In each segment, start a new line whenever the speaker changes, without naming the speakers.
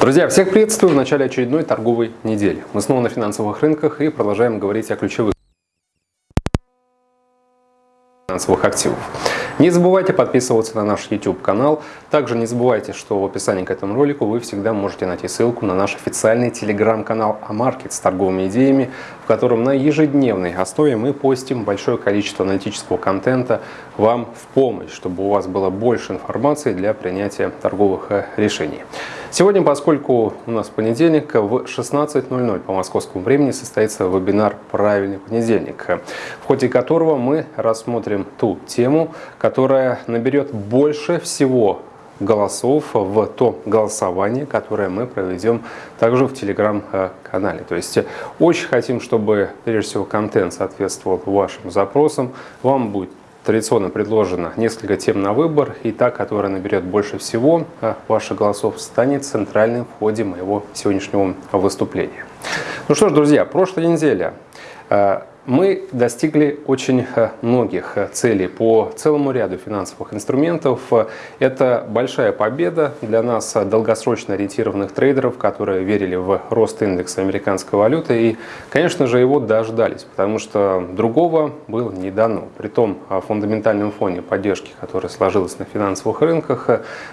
Друзья, всех приветствую в начале очередной торговой недели. Мы снова на финансовых рынках и продолжаем говорить о ключевых финансовых активов. Не забывайте подписываться на наш YouTube канал. Также не забывайте, что в описании к этому ролику вы всегда можете найти ссылку на наш официальный телеграм-канал Амаркет с торговыми идеями, в котором на ежедневной основе мы постим большое количество аналитического контента вам в помощь, чтобы у вас было больше информации для принятия торговых э, решений. Сегодня, поскольку у нас понедельник, в 16.00 по московскому времени состоится вебинар «Правильный понедельник», в ходе которого мы рассмотрим ту тему, которая наберет больше всего голосов в то голосование, которое мы проведем также в телеграм-канале. То есть очень хотим, чтобы прежде всего контент соответствовал вашим запросам. Вам будет Традиционно предложено несколько тем на выбор, и та, которая наберет больше всего а, ваших голосов, станет центральным в ходе моего сегодняшнего выступления. Ну что ж, друзья, прошлая неделя а, мы достигли очень э, многих э, целей по целому ряду финансовых инструментов. Это большая победа для нас, э, долгосрочно ориентированных трейдеров, которые верили в рост индекса американской валюты и, конечно же, его дождались, потому что другого было не дано. При том фундаментальном фоне поддержки, которая сложилась на финансовых рынках,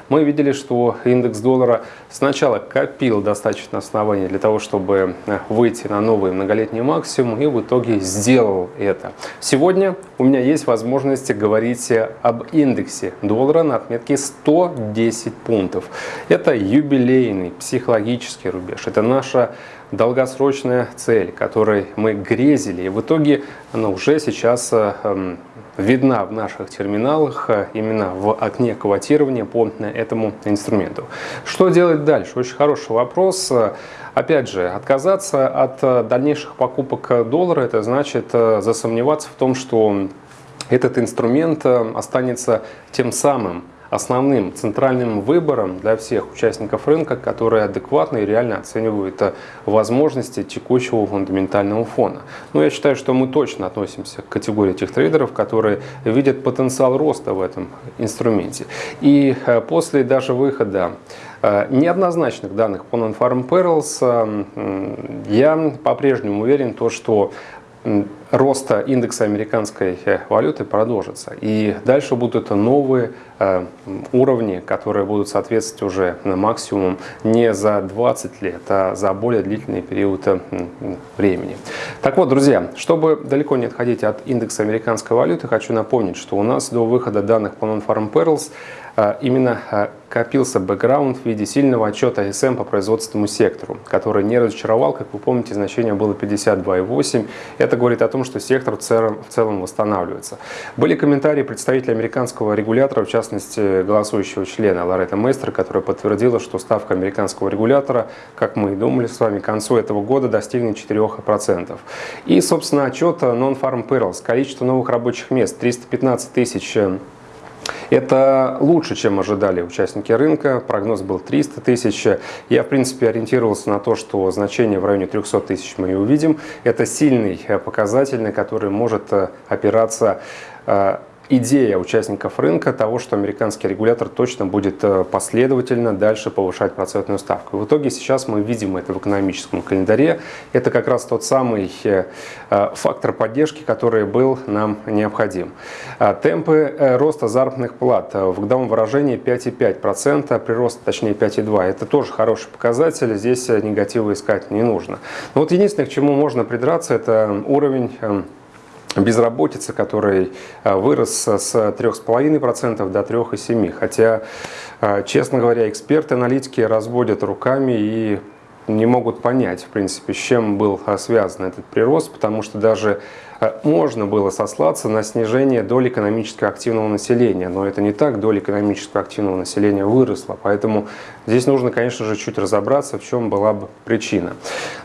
мы видели, что индекс доллара сначала копил достаточно оснований для того, чтобы выйти на новый многолетний максимум и в итоге сделал это. Сегодня у меня есть возможность говорить об индексе доллара на отметке 110 пунктов. Это юбилейный психологический рубеж. Это наша долгосрочная цель, которой мы грезили. И в итоге она уже сейчас эм, видна в наших терминалах, э, именно в окне квотирования по этому инструменту. Что делать дальше? Очень хороший вопрос. Опять же, отказаться от э, дальнейших покупок доллара, это значит э, засомневаться в том, что этот инструмент э, останется тем самым основным центральным выбором для всех участников рынка, которые адекватно и реально оценивают возможности текущего фундаментального фона. Но я считаю, что мы точно относимся к категории тех трейдеров, которые видят потенциал роста в этом инструменте. И после даже выхода Э, неоднозначных данных по Non-Farm Perils э, я по-прежнему уверен, то, что роста индекса американской э, валюты продолжится. И дальше будут новые уровни, которые будут соответствовать уже максимум не за 20 лет, а за более длительный период времени. Так вот, друзья, чтобы далеко не отходить от индекса американской валюты, хочу напомнить, что у нас до выхода данных по Non-Farm Perils именно копился бэкграунд в виде сильного отчета СМ по производственному сектору, который не разочаровал, как вы помните, значение было 52,8. Это говорит о том, что сектор в целом, восстанавливается. Были комментарии представителя американского регулятора, в частности, голосующего члена Лоретта Мейстер, которая подтвердила, что ставка американского регулятора, как мы и думали с вами, к концу этого года достигнет 4%. И, собственно, отчет Non-Farm Perils. Количество новых рабочих мест 315 тысяч это лучше, чем ожидали участники рынка. Прогноз был 300 тысяч. Я, в принципе, ориентировался на то, что значение в районе 300 тысяч мы и увидим. Это сильный показатель, на который может э, опираться э, идея участников рынка того, что американский регулятор точно будет э, последовательно дальше повышать процентную ставку. В итоге сейчас мы видим это в экономическом календаре. Это как раз тот самый э, э, фактор поддержки, который был нам необходим. Темпы роста заработных плат в годовом выражении 5,5%, прирост точнее 5,2%. Это тоже хороший показатель, здесь негатива искать не нужно. Но вот единственное, к чему можно придраться, это уровень безработицы, который э, вырос с 3,5% до 3,7%. Хотя, э, честно говоря, эксперты, аналитики разводят руками и не могут понять, в принципе, с чем был э, связан этот прирост, потому что даже можно было сослаться на снижение доли экономически активного населения, но это не так, доля экономически активного населения выросла, поэтому здесь нужно, конечно же, чуть разобраться, в чем была бы причина.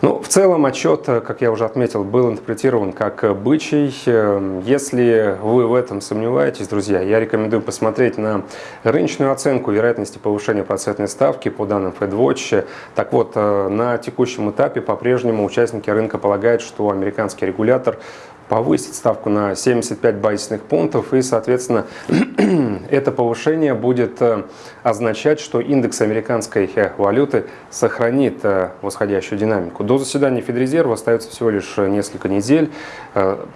Ну, в целом отчет, э, как я уже отметил, был интерпретирован как бычий. Э, если вы в этом сомневаетесь, друзья, я рекомендую посмотреть на рыночную оценку вероятности повышения процентной ставки по данным FedWatch. Так вот, на текущем этапе по-прежнему участники рынка полагают, что американский регулятор повысить ставку на 75 базисных пунктов, и, соответственно, это повышение будет э, означать, что индекс американской э, валюты сохранит э, восходящую динамику. До заседания Федрезерва остается всего лишь несколько недель.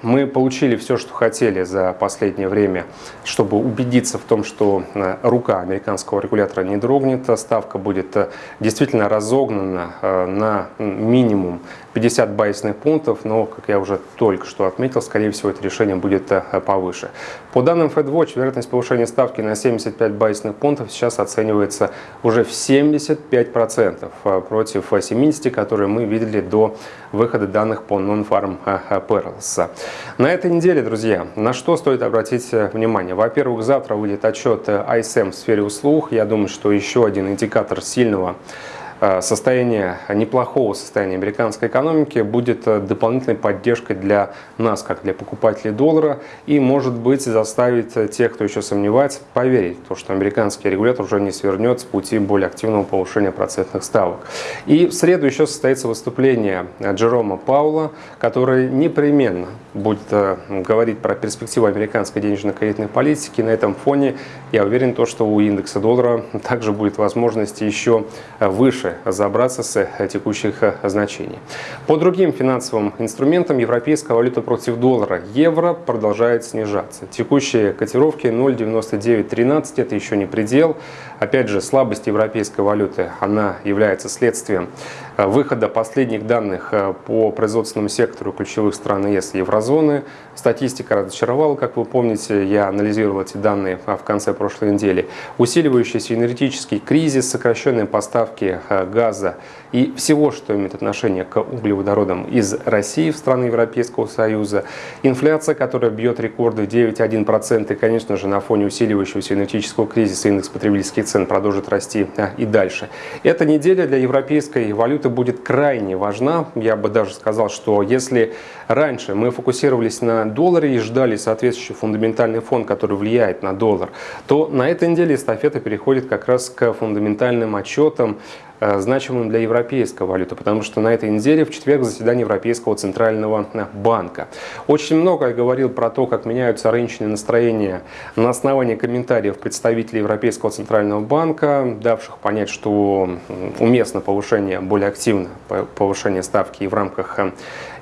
Мы получили все, что хотели за последнее время, чтобы убедиться в том, что рука американского регулятора не дрогнет, ставка будет действительно разогнана на минимум 50 базисных пунктов, но, как я уже только что отметил, скорее всего, это решение будет э, повыше. По данным FedWatch, вероятность повышения ставки на 75 базисных пунктов сейчас оценивается уже в 75% э, против 70, которые мы видели до выхода данных по Non-Farm э, Perils. На этой неделе, друзья, на что стоит обратить внимание? Во-первых, завтра выйдет отчет ISM в сфере услуг. Я думаю, что еще один индикатор сильного Э, состояние, неплохого состояния американской экономики будет э, дополнительной поддержкой для нас, как для покупателей доллара, и, может быть, заставить э, тех, кто еще сомневается, поверить, в то, что американский регулятор уже не свернет с пути более активного повышения процентных ставок. И в среду еще состоится выступление Джерома Паула, который непременно будет говорить про перспективу американской денежно-кредитной политики. На этом фоне я уверен, то, что у индекса доллара также будет возможность еще выше разобраться с э, текущих э, значений. По другим финансовым инструментам европейская валюта против доллара евро продолжает снижаться. Текущие котировки 0,9913 это еще не предел. Опять же, слабость европейской валюты, она является следствием выхода последних данных по производственному сектору ключевых стран ЕС и еврозоны. Статистика разочаровала, как вы помните, я анализировал эти данные в конце прошлой недели. Усиливающийся энергетический кризис, сокращенные поставки газа и всего, что имеет отношение к углеводородам из России в страны Европейского Союза. Инфляция, которая бьет рекорды 9,1%, и, конечно же, на фоне усиливающегося энергетического кризиса индекс потребительских цен продолжит расти а, и дальше. Эта неделя для европейской валюты будет крайне важна. Я бы даже сказал, что если раньше мы фокусировались на долларе и ждали соответствующий фундаментальный фон, который влияет на доллар, то на этой неделе эстафета переходит как раз к фундаментальным отчетам значимым для европейской валюты, потому что на этой неделе в четверг заседание Европейского центрального э, банка. Очень много я говорил про то, как меняются рыночные настроения на основании комментариев представителей Европейского центрального банка, давших понять, что уместно повышение, более активно повышение ставки и в рамках э,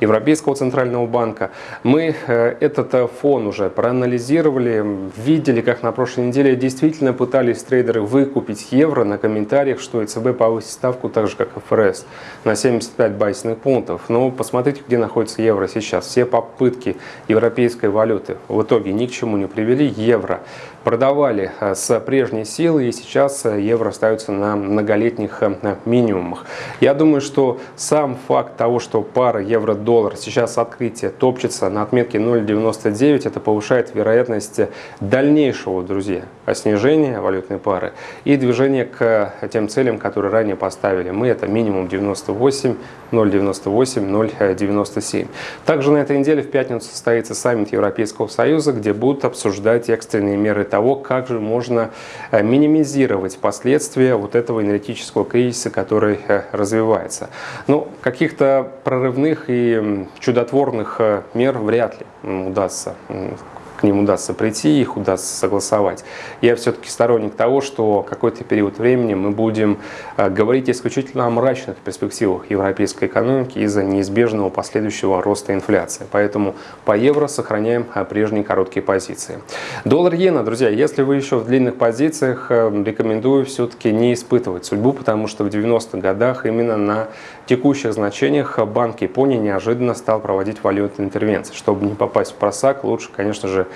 Европейского центрального банка. Мы этот фон уже проанализировали, видели, как на прошлой неделе действительно пытались трейдеры выкупить евро на комментариях, что ЕЦБ повысит ставку так же, как ФРС, на 75 базисных пунктов. Но посмотрите, где находится евро сейчас. Все попытки европейской валюты в итоге ни к чему не привели. Евро продавали э, с прежней силы, и сейчас э, евро остается на многолетних э, минимумах. Я думаю, что сам факт того, что пара евро-доллар сейчас открытие топчется на отметке 0,99, это повышает вероятность дальнейшего, друзья, снижения валютной пары и движения к тем целям, которые ранее поставили. Мы это минимум 98, 0,98, 0,97. Также на этой неделе в пятницу состоится саммит Европейского Союза, где будут обсуждать экстренные меры того, как же можно э, минимизировать последствия вот этого энергетического кризиса, который э, развивается. Ну, каких-то прорывных и чудотворных э, мер вряд ли удастся ним удастся прийти, их удастся согласовать. Я все-таки сторонник того, что какой-то период времени мы будем э, говорить исключительно о мрачных перспективах европейской экономики из-за неизбежного последующего роста инфляции. Поэтому по евро сохраняем э, прежние короткие позиции. Доллар-иена, друзья, если вы еще в длинных позициях, э, рекомендую все-таки не испытывать судьбу, потому что в 90-х годах именно на текущих значениях Банк Японии неожиданно стал проводить валютные интервенции. Чтобы не попасть в просак, лучше, конечно же,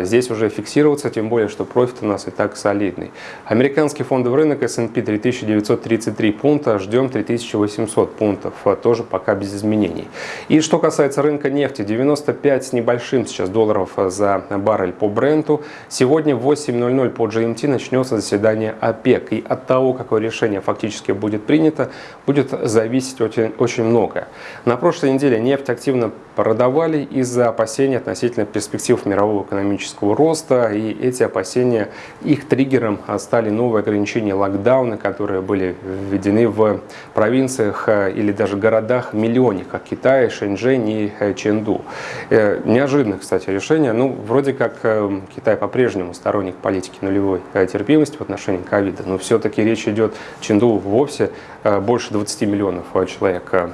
здесь уже фиксироваться, тем более, что профит у нас и так солидный. Американский фондовый рынок S&P 3933 пункта, ждем 3800 пунктов, э, тоже пока без изменений. И что касается рынка нефти, 95 с небольшим сейчас долларов за баррель по бренду. Сегодня в 8.00 по GMT начнется заседание ОПЕК. И от того, какое решение фактически будет принято, будет зависеть очень, очень многое. На прошлой неделе нефть активно продавали из-за опасений относительно перспектив в мировом мирового экономического роста, и эти опасения, их триггером стали новые ограничения локдауна, которые были введены в провинциях или даже городах миллионниках Китая, Шэньчжэнь и Чэнду. Неожиданное, кстати, решение. Ну, вроде как Китай по-прежнему сторонник политики нулевой терпимости в отношении ковида, но все-таки речь идет Чэнду вовсе больше 20 миллионов человек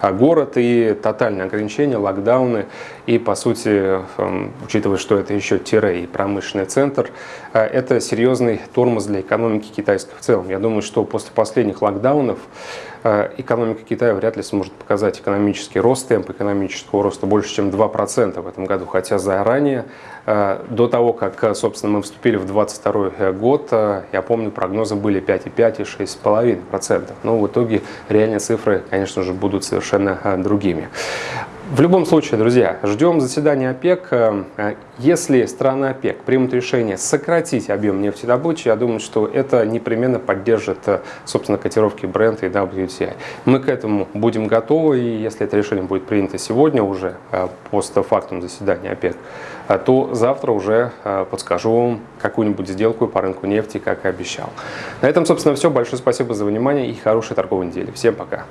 а город и тотальные ограничения, локдауны и, по сути, эм, учитывая, что это еще тире и промышленный центр, э, это серьезный тормоз для экономики китайской в целом. Я думаю, что после последних локдаунов э, экономика Китая вряд ли сможет показать экономический рост, темп экономического роста больше, чем 2% в этом году, хотя заранее, э, до того, как, собственно, мы вступили в 2022 год, я помню, прогнозы были 5,5 и 6,5%. Но в итоге реальные цифры, конечно же, будут совершенно другими. В любом случае, друзья, ждем заседания ОПЕК. Э, если страны ОПЕК примут решение сократить объем нефтедобычи, я думаю, что это непременно поддержит, э, собственно, котировки бренда и WTI. Мы к этому будем готовы, и если это решение будет принято сегодня уже, э, постфактум заседания ОПЕК, то завтра уже подскажу вам какую-нибудь сделку по рынку нефти, как и обещал. На этом, собственно, все. Большое спасибо за внимание и хорошей торговой недели. Всем пока!